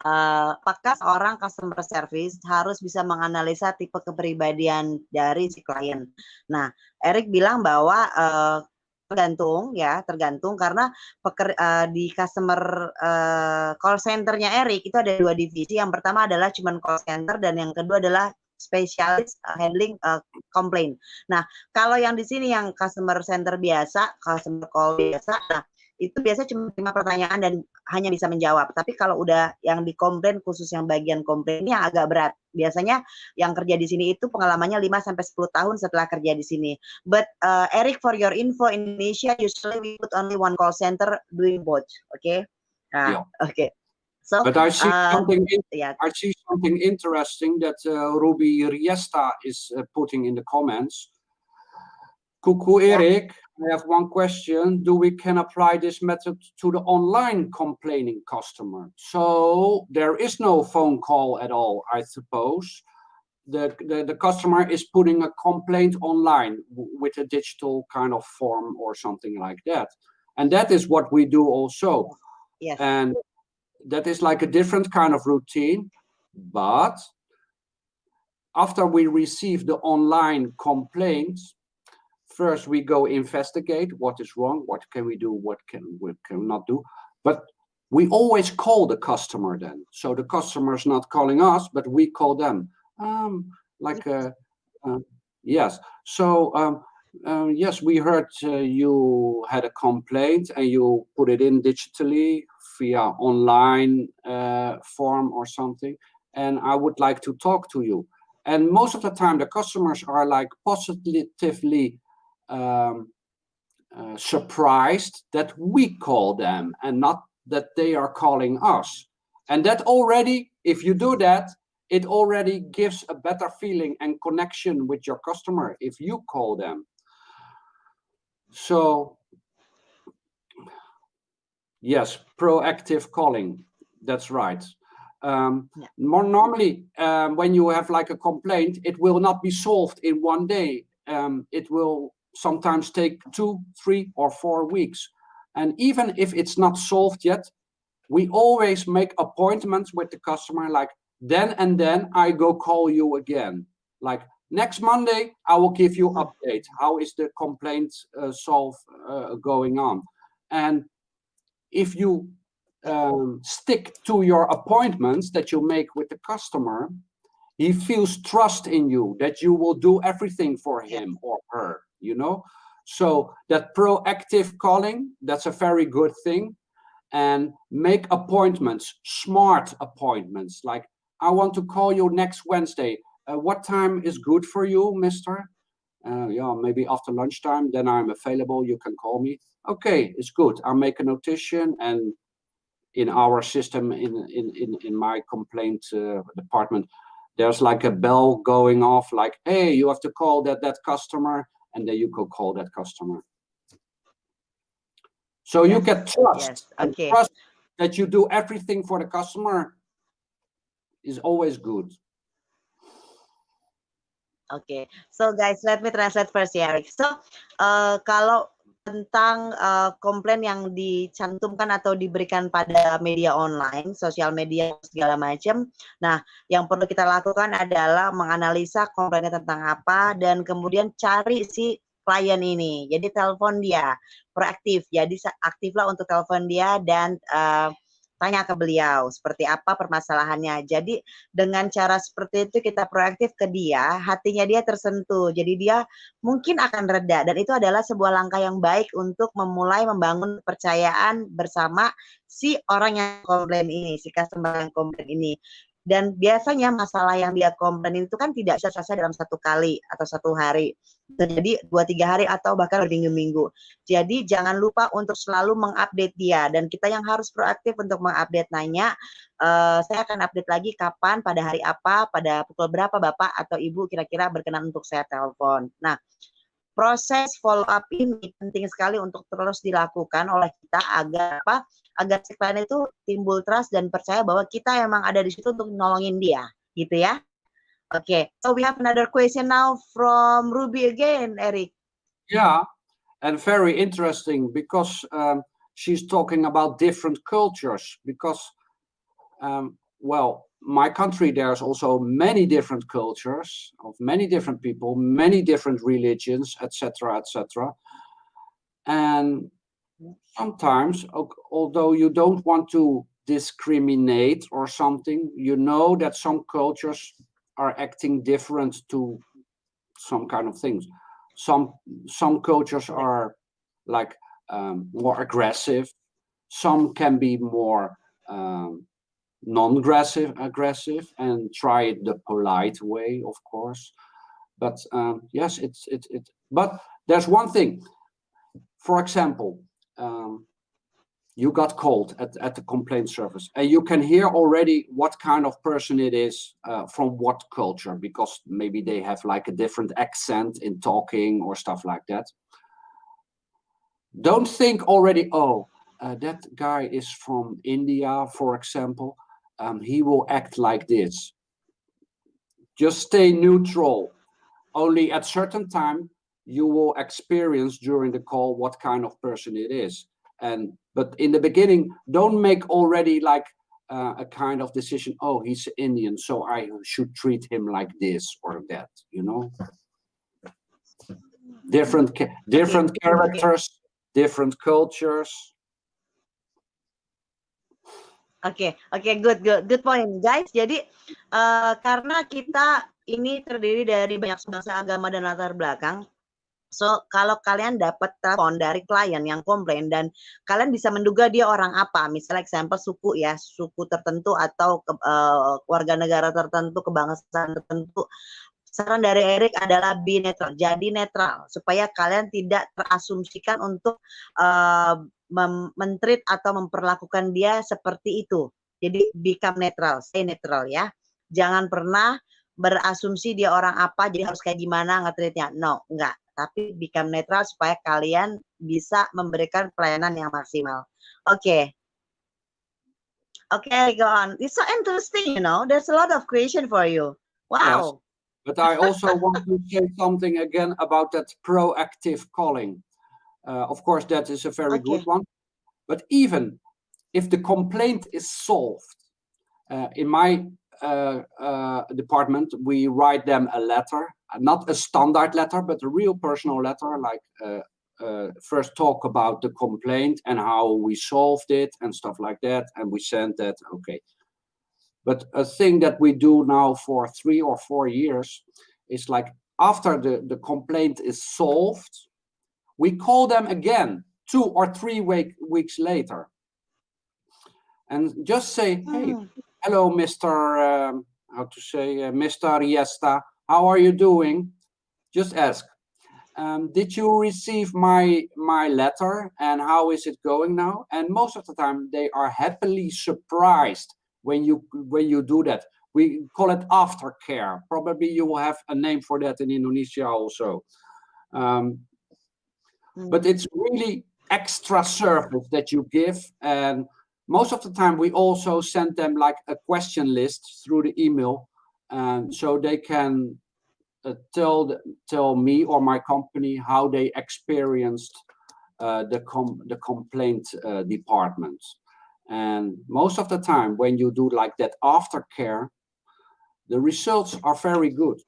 uh, apakah seorang customer service harus bisa menganalisa tipe kepribadian dari si klien. Nah, Eric bilang bahwa uh, tergantung ya, tergantung karena peker, uh, di customer uh, call centernya Eric itu ada dua divisi. Yang pertama adalah cuman call center dan yang kedua adalah spesialis handling uh, complaint. Nah, kalau yang di sini yang customer center biasa, customer call biasa, nah itu biasanya cuma lima pertanyaan dan hanya bisa menjawab. Tapi kalau udah yang dikomplain khusus yang bagian komplainnya agak berat. Biasanya yang kerja di sini itu pengalamannya 5 sampai 10 tahun setelah kerja di sini. But uh, Eric for your info Indonesia usually we put only one call center doing both. Okay? Nah, yeah. oke. Okay. So, but I see uh, something. In, yeah. I see something interesting that uh, Ruby Riesta is uh, putting in the comments. Kuku Eric, I have one question. Do we can apply this method to the online complaining customer? So there is no phone call at all, I suppose. The, the, the customer is putting a complaint online with a digital kind of form or something like that. And that is what we do also. Yes. And that is like a different kind of routine. But after we receive the online complaints, first we go investigate what is wrong, what can we do, what can we cannot do. But we always call the customer then. So the customer is not calling us, but we call them. Um, like, uh, uh, yes. So, um, uh, yes, we heard uh, you had a complaint and you put it in digitally via online uh, form or something. And I would like to talk to you. And most of the time, the customers are like positively um, uh, surprised that we call them and not that they are calling us. And that already, if you do that, it already gives a better feeling and connection with your customer if you call them. So yes, proactive calling, that's right. Um, yeah. More normally, um, when you have like a complaint, it will not be solved in one day. Um, it will sometimes take two, three, or four weeks. And even if it's not solved yet, we always make appointments with the customer like then and then I go call you again. Like next Monday, I will give you update. How is the complaint uh, solve uh, going on? And if you um, stick to your appointments that you make with the customer, he feels trust in you that you will do everything for him or her you know? So that proactive calling that's a very good thing. And make appointments smart appointments like i want to call you next wednesday. Uh, what time is good for you mister? Uh, yeah maybe after lunchtime then i'm available you can call me. Okay it's good. I'll make a notation and in our system in in in, in my complaint uh, department there's like a bell going off like hey you have to call that that customer and then you could call that customer. So yes. you get trust. Yes. Okay. trust that you do everything for the customer is always good. Okay, so guys, let me translate first ya, Eric. So, uh, kalau tentang uh, komplain yang dicantumkan atau diberikan pada media online, sosial media segala macam. Nah, yang perlu kita lakukan adalah menganalisa komplainnya tentang apa dan kemudian cari si klien ini. Jadi telepon dia, proaktif. Jadi aktiflah untuk telepon dia dan uh, tanya ke beliau seperti apa permasalahannya. Jadi dengan cara seperti itu kita proaktif ke dia, hatinya dia tersentuh. Jadi dia mungkin akan reda dan itu adalah sebuah langkah yang baik untuk memulai membangun kepercayaan bersama si orang yang komplain ini, si customer yang komplain ini. Dan biasanya masalah yang dia komplain itu kan tidak bisa selesai dalam satu kali atau satu hari. Jadi dua tiga hari atau bahkan berminggu-minggu. Jadi jangan lupa untuk selalu mengupdate dia dan kita yang harus proaktif untuk mengupdate nanya. Uh, saya akan update lagi kapan, pada hari apa, pada pukul berapa bapak atau ibu kira-kira berkenan untuk saya telepon. Nah, proses follow up ini penting sekali untuk terus dilakukan oleh kita agar apa? agar si klien itu timbul trust dan percaya bahwa kita emang ada di situ untuk nolongin dia, gitu ya. Oke, okay. so we have another question now from Ruby again, Eric. Yeah, and very interesting because um, she's talking about different cultures because, um, well, my country, there's also many different cultures of many different people, many different religions, etc., etc. And sometimes, although you don't want to discriminate or something, you know that some cultures are acting different to some kind of things. Some some cultures are like um, more aggressive. Some can be more um, non-aggressive, aggressive, and try it the polite way, of course. But um, yes, it's it it. But there's one thing. For example, um, you got called at, at the complaint service and you can hear already what kind of person it is uh, from what culture because maybe they have like a different accent in talking or stuff like that don't think already, oh, uh, that guy is from India, for example, um, he will act like this. Just stay neutral. Only at certain time, you will experience during the call what kind of person it is. And But in the beginning, don't make already like uh, a kind of decision, oh, he's Indian, so I should treat him like this or that, you know? Different, different characters, different cultures. Oke, okay, oke, okay, good, good, good point, guys. Jadi uh, karena kita ini terdiri dari banyak bangsa agama dan latar belakang, So, kalau kalian dapat telepon dari klien yang komplain dan kalian bisa menduga dia orang apa, misalnya example suku ya, suku tertentu atau ke, uh, warga negara tertentu, kebangsaan tertentu, saran dari Erik adalah be netral, jadi netral supaya kalian tidak terasumsikan untuk uh, mentreat atau memperlakukan dia seperti itu. Jadi become netral, stay netral ya. Jangan pernah berasumsi dia orang apa, jadi harus kayak gimana ngetreatnya. No, enggak tapi become netral supaya kalian bisa memberikan pelayanan yang maksimal. Oke. Okay. Oke, okay, go on. It's so interesting, you know. There's a lot of question for you. Wow. Yes. But I also want to say something again about that proactive calling. Uh, of course, that is a very okay. good one. But even if the complaint is solved, uh, in my uh, uh, department, we write them a letter, not a standard letter, but a real personal letter, like uh, uh, first talk about the complaint and how we solved it and stuff like that. And we send that, okay. But a thing that we do now for three or four years is like after the, the complaint is solved, we call them again two or three week, weeks later. And just say, hey, mm hello, Mr. Um, how to say, uh, Mr. Riesta, how are you doing? Just ask. Um, did you receive my my letter and how is it going now? And most of the time they are happily surprised when you when you do that. We call it aftercare. Probably you will have a name for that in Indonesia also. Um, mm. But it's really extra service that you give and most of the time we also send them like a question list through the email and so they can uh, tell the, tell me or my company how they experienced uh, the com the complaint uh, department and most of the time when you do like that aftercare the results are very good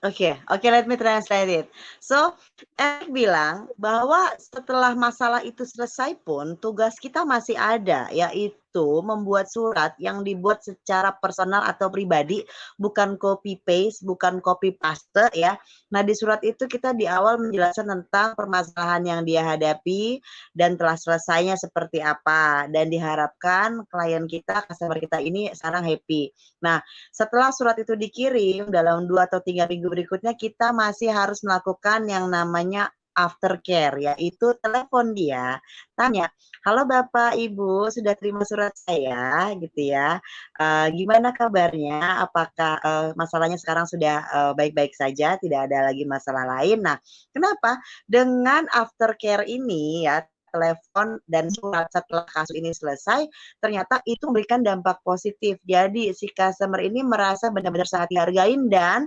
Oke, okay, oke, okay, let me translate it. So, Eric bilang bahwa setelah masalah itu selesai pun tugas kita masih ada, yaitu itu membuat surat yang dibuat secara personal atau pribadi, bukan copy paste, bukan copy paste ya. Nah, di surat itu kita di awal menjelaskan tentang permasalahan yang dia hadapi dan telah selesainya seperti apa dan diharapkan klien kita, customer kita ini sekarang happy. Nah, setelah surat itu dikirim dalam dua atau tiga minggu berikutnya kita masih harus melakukan yang namanya aftercare yaitu telepon dia tanya halo bapak ibu sudah terima surat saya? Gitu ya. Uh, gimana kabarnya? Apakah uh, masalahnya sekarang sudah eh, baik-baik uh, saja? Tidak ada lagi masalah lain? Nah kenapa? Dengan aftercare ini ya telepon dan surat setelah kasus ini selesai, ternyata itu memberikan dampak positif. Jadi si customer ini merasa benar-benar sangat dihargain dan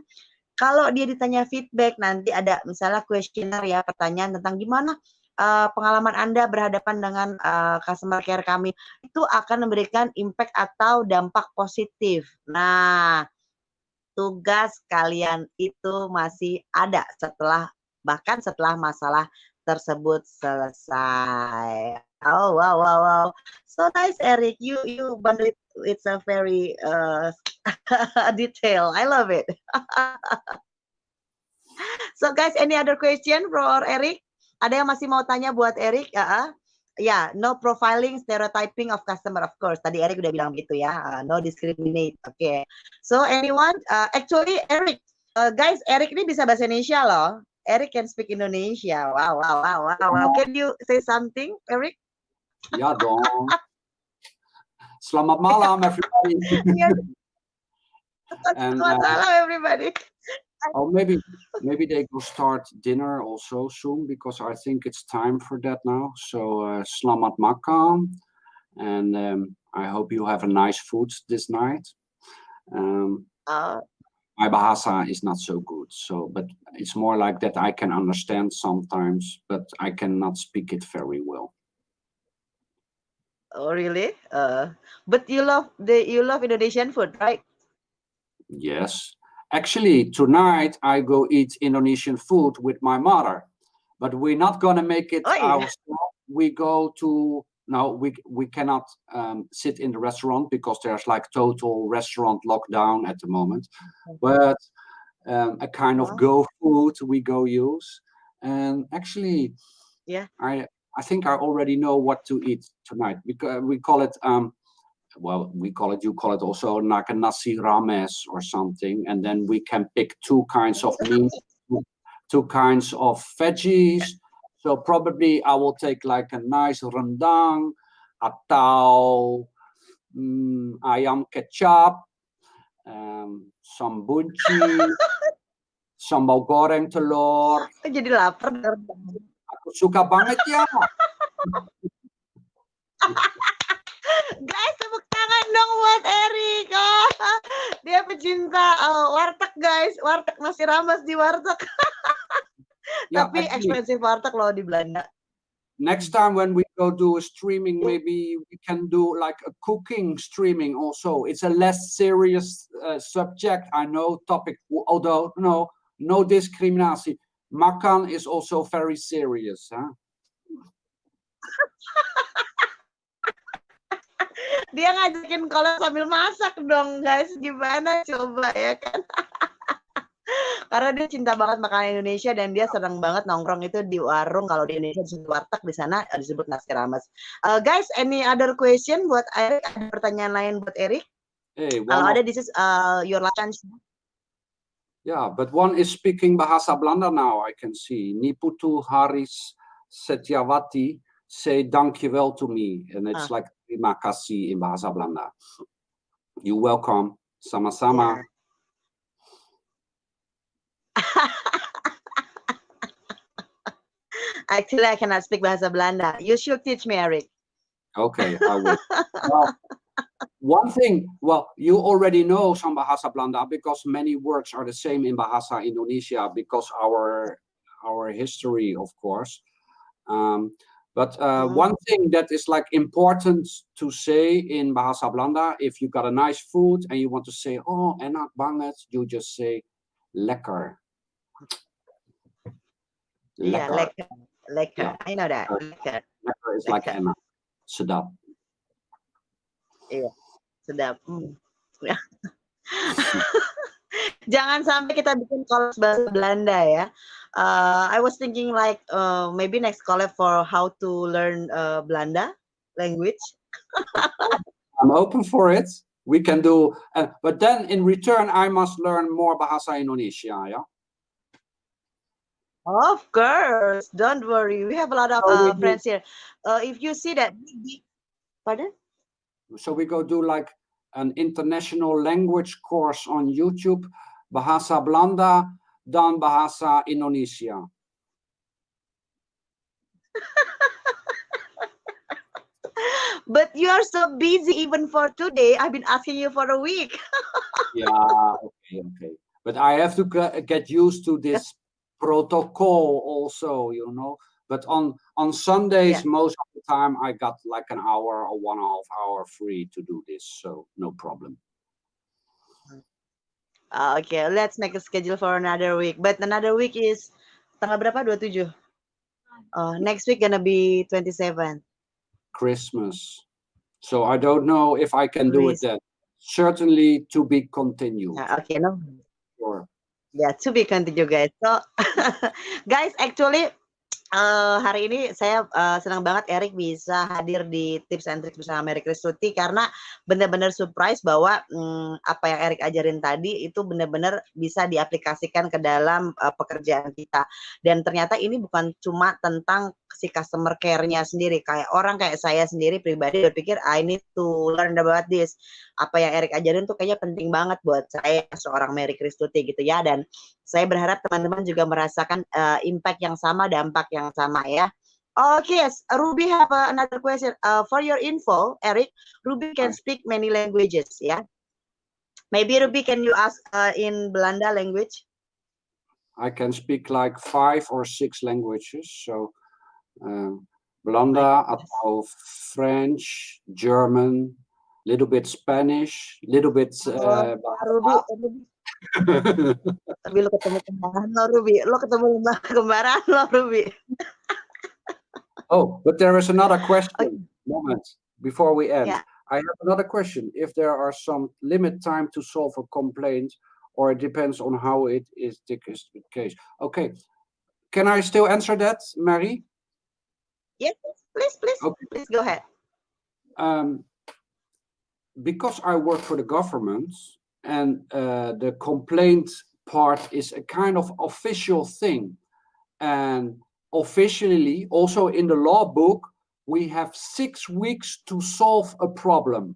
kalau dia ditanya feedback nanti ada misalnya kuesioner ya pertanyaan tentang gimana uh, pengalaman Anda berhadapan dengan uh, customer care kami itu akan memberikan impact atau dampak positif. Nah, tugas kalian itu masih ada setelah bahkan setelah masalah tersebut selesai. Oh wow wow wow. So nice Eric. You you bundle it it's a very uh detail. I love it. so guys, any other question for Eric? Ada yang masih mau tanya buat Eric? Uh. Ya, yeah, no profiling, stereotyping of customer, of course. Tadi Eric udah bilang gitu ya. Uh, no discriminate. Oke. Okay. So anyone? Uh, actually, Eric, uh, guys, Eric ini bisa bahasa Indonesia loh. Eric can speak Indonesia. Wow, wow, wow, wow. wow. Can you say something, Eric? Ya dong. Selamat malam, everybody. and, Selamat uh, malam, everybody. oh, maybe maybe they will start dinner also soon because I think it's time for that now. So uh, selamat makan, and um, I hope you have a nice food this night. Um, uh, my bahasa is not so good, so but it's more like that I can understand sometimes, but I cannot speak it very well. Oh, really? Uh, but you love the you love Indonesian food, right? Yes. Actually, tonight I go eat Indonesian food with my mother, but we're not gonna make it oh, yeah. ourselves. We go to no, we we cannot um, sit in the restaurant because there's like total restaurant lockdown at the moment. Okay. But um, a kind of go food we go use, and actually, yeah, I I think I already know what to eat tonight because we call it um, well, we call it, you call it also like a nasi rames or something. And then we can pick two kinds of meat, two kinds of veggies. So probably I will take like a nice rendang atau um, ayam kecap, um, some bunci, sambal goreng telur. Jadi lapar. Aku suka banget ya. guys, tepuk tangan dong buat Erik. Oh, dia pecinta uh, warteg, guys. Warteg masih ramas di warteg. yeah, Tapi expensive warteg loh di Belanda. Next time when we go do a streaming, maybe we can do like a cooking streaming also. It's a less serious uh, subject, I know, topic, although no, no discrimination. Makan is also very serious. Huh? dia ngajakin kalau sambil masak dong guys gimana coba ya kan karena dia cinta banget makanan Indonesia dan dia senang banget nongkrong itu di warung kalau di Indonesia disebut warteg di sana disebut nasi rames uh, guys any other question buat Erik ada pertanyaan lain buat Erik hey, kalau ada this is uh, your last chance Yeah, but one is speaking Bahasa Belanda now, I can see. Niputu Haris Setiawati say dankjewel to me. And it's ah. like terima kasih in bahasa Belanda. You welcome. Sama-sama. Yeah. Actually, I cannot speak bahasa. You should teach me, Eric. Okay, I will. well, one thing, well, you already know some Bahasa Belanda because many words are the same in Bahasa Indonesia because our our history, of course. Um, but uh, one thing that is like important to say in Bahasa Belanda, if you got a nice food and you want to say, oh, enak banget, you just say lekker. Lekker. Yeah, lekker. Lekker. Yeah. I know that. Lekker. Lekker is lekker. like enak. Sedap. Iya, sedap. Hmm. Jangan sampai kita bikin kolos bahasa Belanda ya uh, I was thinking like uh, maybe next collab for how to learn uh, Blanda language. I'm open for it. We can do, uh, but then in return, I must learn more Bahasa Indonesia, yeah? Of course, don't worry. We have a lot of so uh, friends here. Uh, if you see that, pardon? So we go do like an international language course on YouTube, Bahasa Belanda, dan bahasa Indonesia. but you are so busy even for today. I've been asking you for a week. yeah, okay, okay. But I have to get used to this protocol also, you know. But on on Sundays, yeah. most of the time, I got like an hour or one and a half hour free to do this, so no problem. Uh, okay, let's make a schedule for another week. But another week is tanggal berapa? 27. Uh, next week gonna be 27. Christmas. So I don't know if I can do it then. Certainly to be continued. Uh, okay, no. Sure. Yeah, to be continued, guys. So, guys, actually, uh, hari ini saya uh, senang banget Erik bisa hadir di tips and tricks bersama Mary Kristuti karena benar-benar surprise bahwa um, apa yang Erik ajarin tadi itu benar-benar bisa diaplikasikan ke dalam uh, pekerjaan kita dan ternyata ini bukan cuma tentang si customer care-nya sendiri kayak orang kayak saya sendiri pribadi berpikir I need to learn about this apa yang Erik ajarin tuh kayaknya penting banget buat saya seorang Mary Kristuti gitu ya dan Saya berharap teman-teman juga merasakan uh, impact yang sama, dampak yang sama ya. Okay, yes, Ruby have uh, another question. Uh, for your info, Eric, Ruby can speak many languages, yeah? Maybe Ruby, can you ask uh, in Belanda language? I can speak like five or six languages. So, uh, Belanda atau French, German, little bit Spanish, little bit. Uh, Ruby, Ruby. Tapi lo ketemu kembaran lo, Ruby. Lo ketemu kembaran lo, Ruby. Oh, but there is another question. Okay. Moment before we end. Yeah. I have another question. If there are some limit time to solve a complaint, or it depends on how it is the case. Okay. Can I still answer that, Mary? Yes, please, please, okay. please go ahead. Um, because I work for the government and uh, the complaint part is a kind of official thing. And officially, also in the law book, we have six weeks to solve a problem.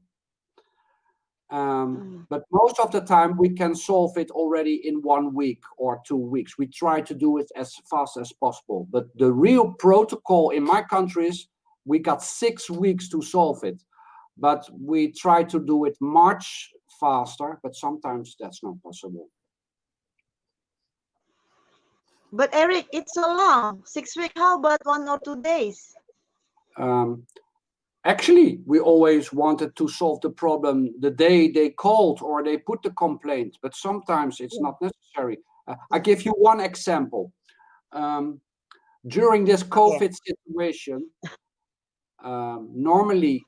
Um, mm. But most of the time, we can solve it already in one week or two weeks. We try to do it as fast as possible. But the real protocol in my countries, we got six weeks to solve it. But we try to do it much faster, but sometimes that's not possible. But Eric, it's so long. Six weeks, how about one or two days? Um, actually, we always wanted to solve the problem the day they called or they put the complaint, but sometimes it's not necessary. Uh, I give you one example. Um, during this COVID yeah. situation, um, normally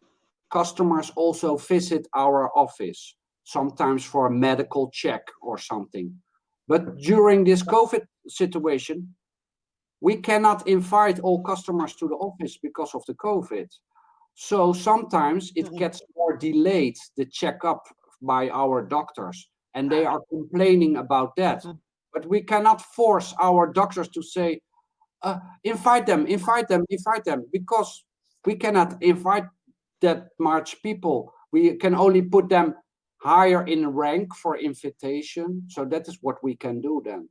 customers also visit our office, sometimes for a medical check or something. But during this COVID situation, we cannot invite all customers to the office because of the COVID. So sometimes it mm-hmm. gets more delayed, the checkup by our doctors, and they are complaining about that. Mm-hmm. But we cannot force our doctors to say, uh, invite them, invite them, invite them, because we cannot invite that much people. We can only put them higher in rank for invitation. So that is what we can do then.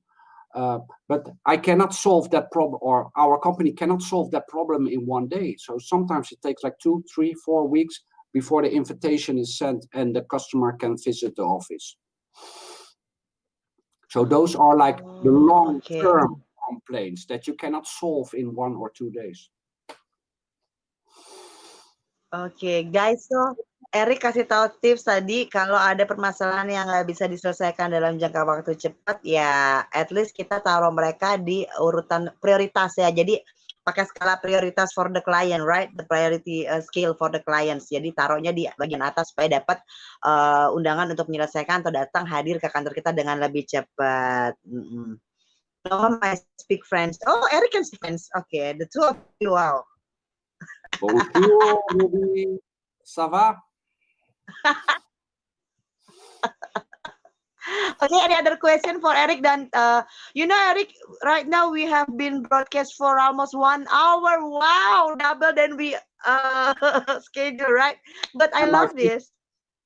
Uh, but I cannot solve that problem, or our company cannot solve that problem in one day. So sometimes it takes like two, three, four weeks before the invitation is sent and the customer can visit the office. So those are like the oh, long-term okay. complaints that you cannot solve in one or two days. Okay, guys, so Erik kasih tahu tips tadi kalau ada permasalahan yang nggak bisa diselesaikan dalam jangka waktu cepat, ya at least kita taruh mereka di urutan prioritas ya. Jadi pakai skala prioritas for the client, right? The priority uh, scale for the clients. Jadi taruhnya di bagian atas supaya dapat uh, undangan untuk menyelesaikan atau datang hadir ke kantor kita dengan lebih cepat. Mm -hmm. No, my speak French. Oh, Eric can speak French. Okay, the two of you, wow. Bonjour, Ça va? okay, any other question for Eric? Then, uh, you know, Eric, right now we have been broadcast for almost one hour. Wow, double than we uh, schedule, right? But I love this.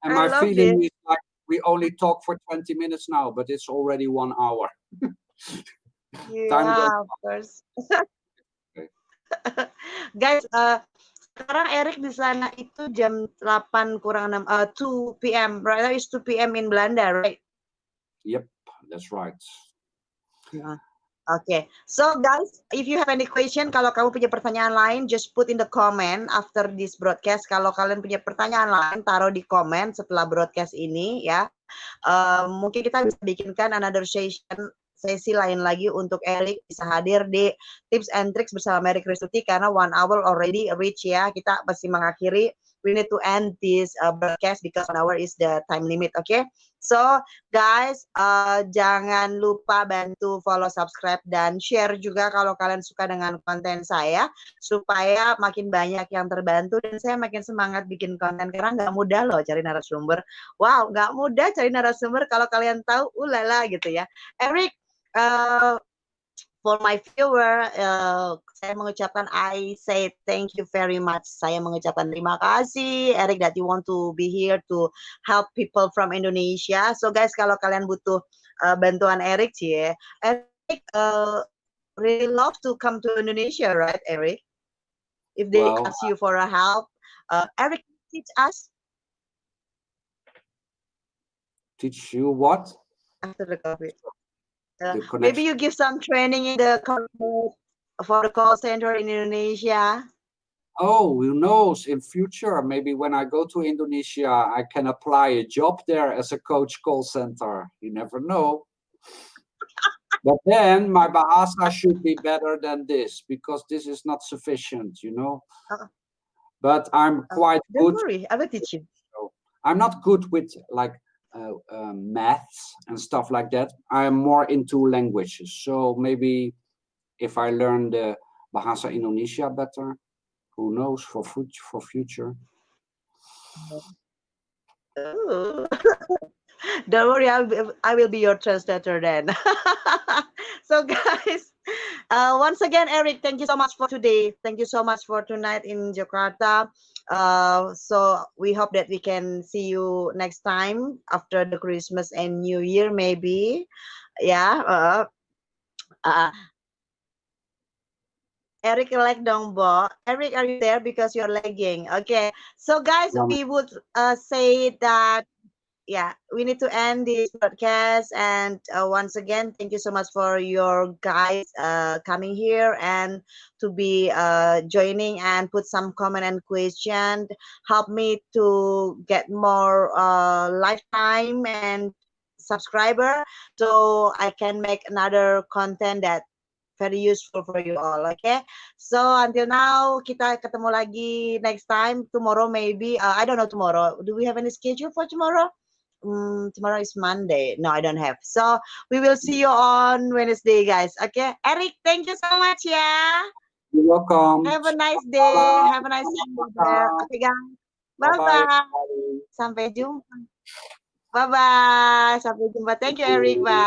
And my feeling this. is like we only talk for 20 minutes now, but it's already one hour. yeah, of course. Guys, uh, sekarang Erik di sana itu jam 8 kurang 6 uh, 2 p.m. right now is 2 p.m. in Belanda right yep that's right yeah. Okay, so guys, if you have any question, kalau kamu punya pertanyaan lain, just put in the comment after this broadcast. Kalau kalian punya pertanyaan lain, taruh di komen setelah broadcast ini ya. Uh, mungkin kita bisa bikinkan another session sesi lain lagi untuk Erik bisa hadir di tips and tricks bersama Mary Kristuti karena one hour already reach ya. Kita masih mengakhiri. We need to end this uh, broadcast because one hour is the time limit. Oke. Okay? So guys, uh, jangan lupa bantu follow, subscribe dan share juga kalau kalian suka dengan konten saya supaya makin banyak yang terbantu dan saya makin semangat bikin konten karena nggak mudah loh cari narasumber. Wow, nggak mudah cari narasumber kalau kalian tahu, ulala gitu ya. Eric, uh, for my viewer, uh, saya mengucapkan I say thank you very much. Saya mengucapkan terima kasih, Eric, that you want to be here to help people from Indonesia. So guys, kalau kalian butuh uh, bantuan Eric sih ya. Eric uh, really love to come to Indonesia, right, Eric? If they Well, ask you for a help, uh, Eric teach us teach you what? after the COVID. Uh, maybe you give some training in the for the call center in Indonesia. Oh, who knows? In future, maybe when I go to Indonesia, I can apply a job there as a coach call center. You never know. But then my Bahasa should be better than this because this is not sufficient, you know. Uh, But I'm uh, quite Don't good. worry, I will teach you. I'm not good with like uh, um, maths and stuff like that. I am more into languages. So maybe if I learn the Bahasa Indonesia better, who knows for fut- for future. Don't worry, I'll be, I will be your translator then. so guys, uh, once again, Eric, thank you so much for today. Thank you so much for tonight in Jakarta. Uh, so we hope that we can see you next time after the Christmas and New Year, maybe. Yeah. Uh, uh, Eric like dong bo. Eric, are you there? Because you're lagging. Okay. So guys, we would uh, say that yeah, we need to end this broadcast. And uh, once again, thank you so much for your guys uh, coming here and to be uh, joining and put some comment and question. Help me to get more uh, lifetime and subscriber so I can make another content that very useful for you all. Okay. So until now, kita ketemu lagi next time. Tomorrow maybe. Uh, I don't know tomorrow. Do we have any schedule for tomorrow? Mm, tomorrow is Monday. No, I don't have. So we will see you on Wednesday, guys. Okay. Eric, thank you so much. Yeah. You're welcome. Have a nice day. Malam. Have a nice there. Okay, guys. Bye Bye-bye. bye. Sampai jumpa. Bye bye. Sampai jumpa. Thank you, Eric. Bye.